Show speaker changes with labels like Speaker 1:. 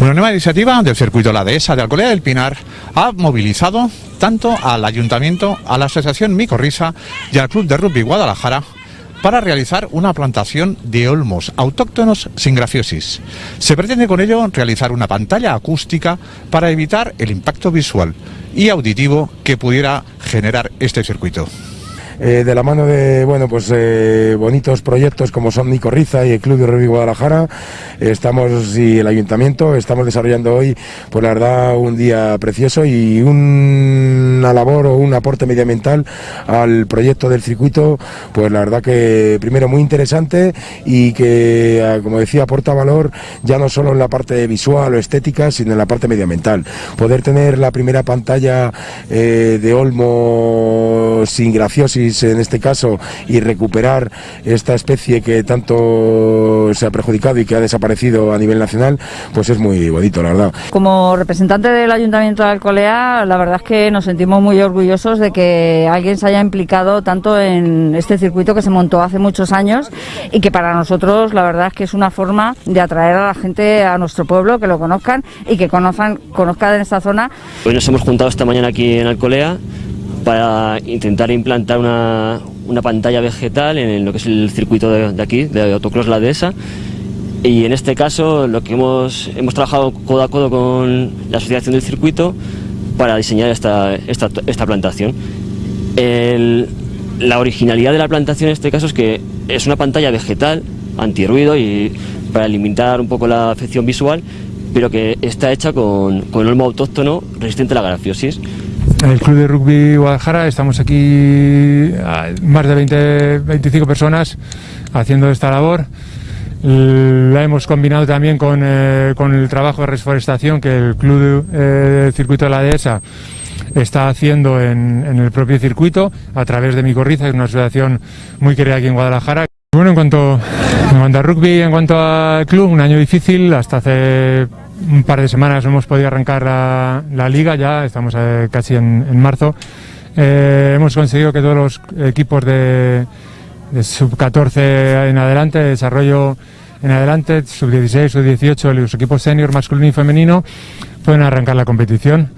Speaker 1: Una nueva iniciativa del circuito La Dehesa de Alcolea del Pinar ha movilizado tanto al Ayuntamiento, a la Asociación Micorrisa y al Club de Rugby Guadalajara para realizar una plantación de olmos autóctonos sin grafiosis. Se pretende con ello realizar una pantalla acústica para evitar el impacto visual y auditivo que pudiera generar este circuito.
Speaker 2: Eh, de la mano de bueno pues eh, bonitos proyectos como son Nico Riza y el Club de Rugby Guadalajara estamos y el Ayuntamiento estamos desarrollando hoy pues la verdad un día precioso y una labor o un aporte medioambiental al proyecto del circuito pues la verdad que primero muy interesante y que ah, como decía aporta valor ya no solo en la parte visual o estética sino en la parte medioambiental. Poder tener la primera pantalla eh, de Olmo sin graciosis en este caso y recuperar esta especie que tanto se ha perjudicado y que ha desaparecido a nivel nacional, pues es muy bonito, la verdad.
Speaker 3: Como representante del Ayuntamiento de Alcolea, la verdad es que nos sentimos muy orgullosos de que alguien se haya implicado tanto en este circuito que se montó hace muchos años y que para nosotros la verdad es que es una forma de atraer a la gente a nuestro pueblo, que lo conozcan y que conozcan, conozcan en esta zona.
Speaker 4: Hoy nos hemos juntado esta mañana aquí en Alcolea para intentar implantar una, pantalla vegetal en lo que es el circuito de, aquí, de Autocross La Dehesa. Y en este caso lo que hemos, hemos trabajado codo a codo con la asociación del circuito para diseñar esta, esta, plantación. la originalidad de la plantación en este caso es que es una pantalla vegetal, antirruido y para limitar un poco la afección visual, pero que está hecha con, con olmo autóctono resistente a la grafiosis
Speaker 5: el Club de Rugby Guadalajara estamos aquí más de 20, 25 personas haciendo esta labor. La hemos combinado también con, eh, con el trabajo de reforestación que el Club eh, Circuito de la Dehesa está haciendo en, en, el propio circuito a través de Micorriza, que es una asociación muy querida aquí en Guadalajara. Bueno, en cuanto, en cuanto a rugby, en cuanto al club, un año difícil, hasta hace un par de semanas hemos podido arrancar la, liga, ya estamos eh, casi en, marzo. Eh, hemos conseguido que todos los equipos de, sub-14 en adelante, desarrollo en adelante, sub-16, sub-18, los equipos senior masculino y femenino, pueden arrancar la competición.